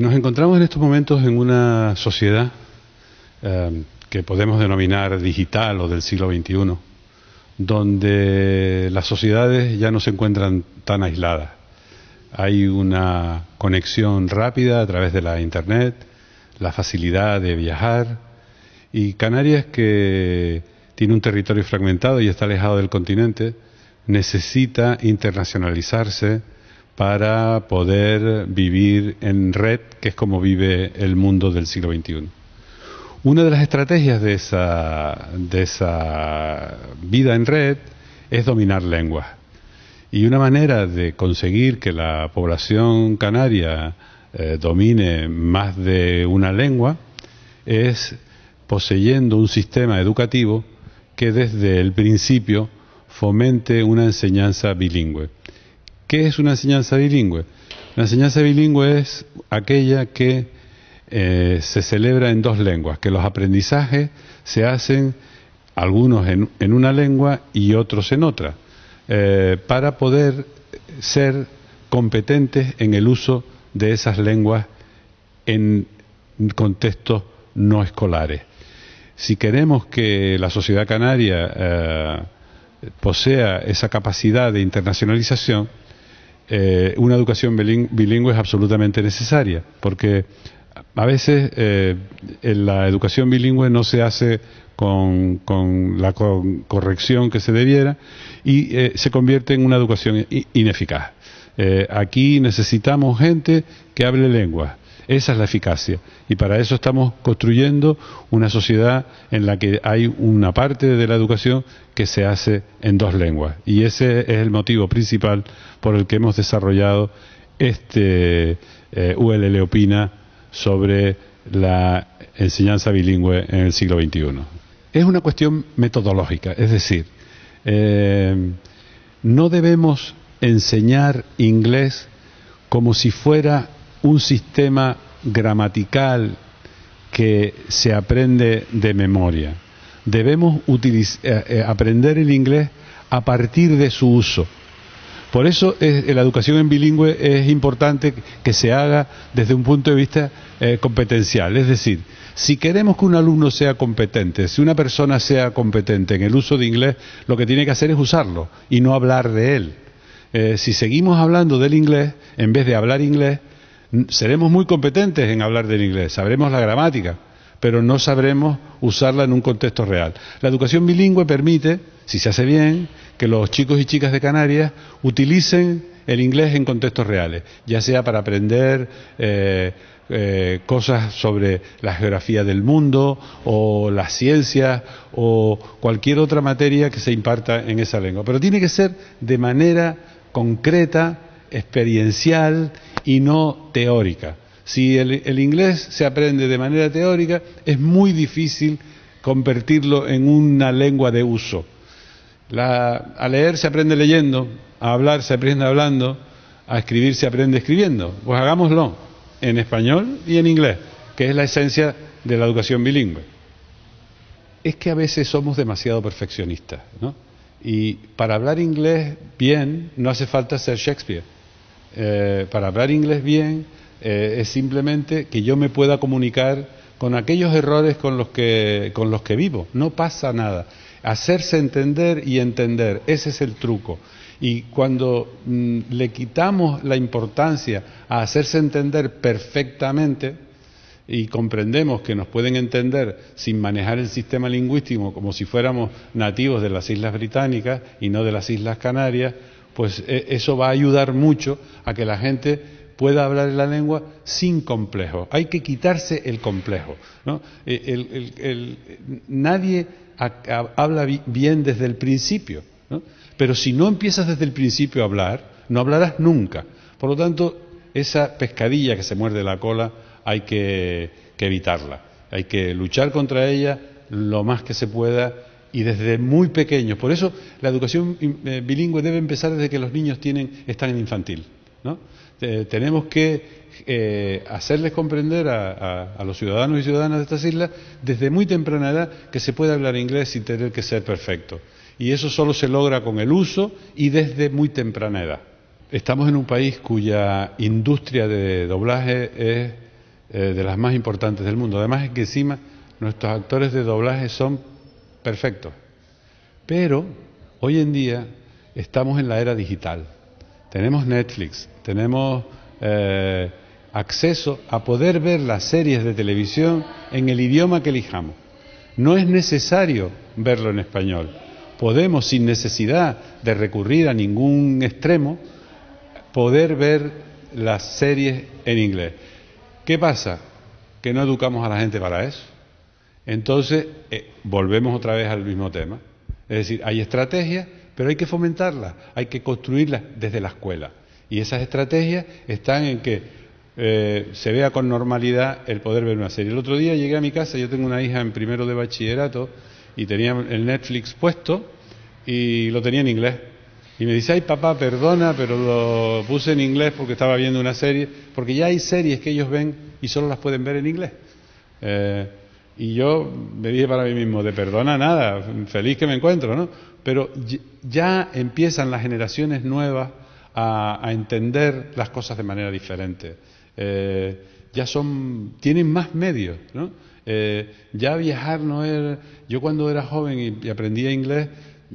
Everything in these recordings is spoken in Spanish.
nos encontramos en estos momentos en una sociedad eh, que podemos denominar digital o del siglo XXI, donde las sociedades ya no se encuentran tan aisladas. Hay una conexión rápida a través de la Internet, la facilidad de viajar y Canarias, que tiene un territorio fragmentado y está alejado del continente, necesita internacionalizarse para poder vivir en red, que es como vive el mundo del siglo XXI. Una de las estrategias de esa, de esa vida en red es dominar lenguas. Y una manera de conseguir que la población canaria eh, domine más de una lengua es poseyendo un sistema educativo que desde el principio fomente una enseñanza bilingüe. ¿Qué es una enseñanza bilingüe? La enseñanza bilingüe es aquella que eh, se celebra en dos lenguas, que los aprendizajes se hacen algunos en, una lengua y otros en otra, eh, para poder ser competentes en el uso de esas lenguas en contextos no escolares. Si queremos que la sociedad canaria eh, posea esa capacidad de internacionalización, eh, una educación bilingüe es absolutamente necesaria, porque a veces eh, la educación bilingüe no se hace con, la corrección que se debiera y eh, se convierte en una educación ineficaz. aquí necesitamos gente que hable lenguas, esa es la eficacia. Y para eso estamos construyendo una sociedad en la que hay una parte de la educación que se hace en dos lenguas. Y ese es el motivo principal por el que hemos desarrollado este eh, ULL Opina sobre la enseñanza bilingüe en el siglo XXI. Es una cuestión metodológica, es decir, eh, no debemos enseñar inglés como si fuera un sistema gramatical que se aprende de memoria. Debemos eh, eh, aprender el inglés a partir de su uso. Por eso la educación en bilingüe es importante que se haga desde un punto de vista eh, competencial. Es decir, si queremos que un alumno sea competente, si una persona sea competente en el uso de inglés, lo que tiene que hacer es usarlo y no hablar de él. si seguimos hablando del inglés, en vez de hablar inglés, seremos muy competentes en hablar del inglés, sabremos la gramática, pero no sabremos usarla en un contexto real. La educación bilingüe permite, si se hace bien, que los chicos y chicas de Canarias utilicen el inglés en contextos reales, ya sea para aprender eh, eh, cosas sobre la geografía del mundo o las ciencias o cualquier otra materia que se imparta en esa lengua. Pero tiene que ser de manera concreta, experiencial y no teórica. Si el, inglés se aprende de manera teórica, es muy difícil convertirlo en una lengua de uso. a leer se aprende leyendo, a hablar se aprende hablando, a escribir se aprende escribiendo. Pues hagámoslo en español y en inglés, que es la esencia de la educación bilingüe. Es que a veces somos demasiado perfeccionistas, ¿no? Y para hablar inglés bien no hace falta ser Shakespeare. Eh, para hablar inglés bien eh, es simplemente que yo me pueda comunicar con aquellos errores con los que, con los que vivo. No pasa nada. Hacerse entender y entender, ese es el truco. Y cuando mm, le quitamos la importancia a hacerse entender perfectamente, y comprendemos que nos pueden entender sin manejar el sistema lingüístico como si fuéramos nativos de las Islas Británicas y no de las Islas Canarias, pues e, eso va a ayudar mucho a que la gente pueda hablar la lengua sin complejo. Hay que quitarse el complejo. E, nadie habla bien desde el principio, pero si no empiezas desde el principio a hablar, no hablarás nunca. Por lo tanto, esa pescadilla que se muerde la cola hay que evitarla. Hay que luchar contra ella lo más que se pueda y desde muy pequeños. Por eso la educación eh, bilingüe debe empezar desde que los niños tienen, están en infantil. ¿no? tenemos que eh, hacerles comprender a, los ciudadanos y ciudadanas de estas islas desde muy temprana edad que se puede hablar inglés sin tener que ser perfecto. Y eso solo se logra con el uso y desde muy temprana edad. Estamos en un país cuya industria de doblaje es eh, de las más importantes del mundo. Además es que encima nuestros actores de doblaje son perfectos. Pero hoy en día estamos en la era digital. Tenemos Netflix, tenemos eh, acceso a poder ver las series de televisión en el idioma que elijamos. No es necesario verlo en español. Podemos, sin necesidad de recurrir a ningún extremo, poder ver las series en inglés. ¿Qué pasa? Que no educamos a la gente para eso. Entonces, eh, volvemos otra vez al mismo tema. Es decir, hay estrategias, pero hay que fomentarlas, hay que construirlas desde la escuela. Y esas estrategias están en que eh, se vea con normalidad el poder ver una serie. El otro día llegué a mi casa, yo tengo una hija en primero de bachillerato y tenía el Netflix puesto y lo tenía en inglés. Y me dice, ay papá, perdona, pero lo puse en inglés porque estaba viendo una serie, porque ya hay series que ellos ven y solo las pueden ver en inglés. Eh, y yo me dije para mí mismo, de perdona nada, feliz que me encuentro, ¿no? Pero ya empiezan las generaciones nuevas a, entender las cosas de manera diferente. Eh, ya son, tienen más medios, ¿no? Eh, ya viajar no es... Yo cuando era joven y, y, aprendía inglés,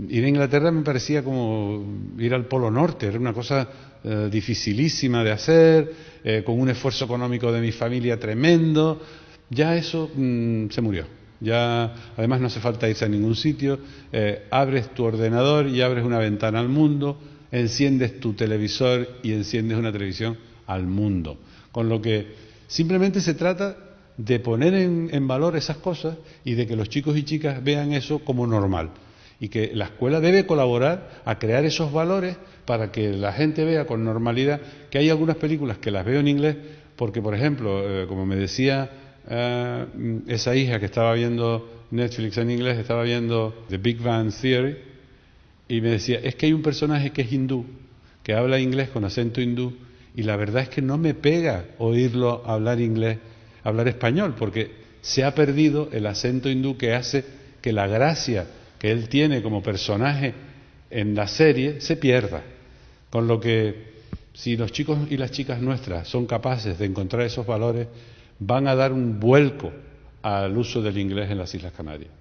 ir a Inglaterra me parecía como ir al Polo Norte, era una cosa eh, dificilísima de hacer, eh, con un esfuerzo económico de mi familia tremendo. Ya eso mm, se murió. Ya, además, no hace falta irse a ningún sitio. Eh, abres tu ordenador y abres una ventana al mundo, enciendes tu televisor y enciendes una televisión al mundo. Con lo que simplemente se trata de poner en, en valor esas cosas y de que los chicos y chicas vean eso como normal y que la escuela debe colaborar a crear esos valores para que la gente vea con normalidad que hay algunas películas que las veo en inglés porque, por ejemplo, eh, como me decía eh, esa hija que estaba viendo Netflix en inglés, estaba viendo The Big Bang Theory y me decía, es que hay un personaje que es hindú, que habla inglés con acento hindú y la verdad es que no me pega oírlo hablar inglés, hablar español, porque se ha perdido el acento hindú que hace que la gracia que él tiene como personaje en la serie se pierda. Con lo que si los chicos y las chicas nuestras son capaces de encontrar esos valores, van a dar un vuelco al uso del inglés en las Islas Canarias.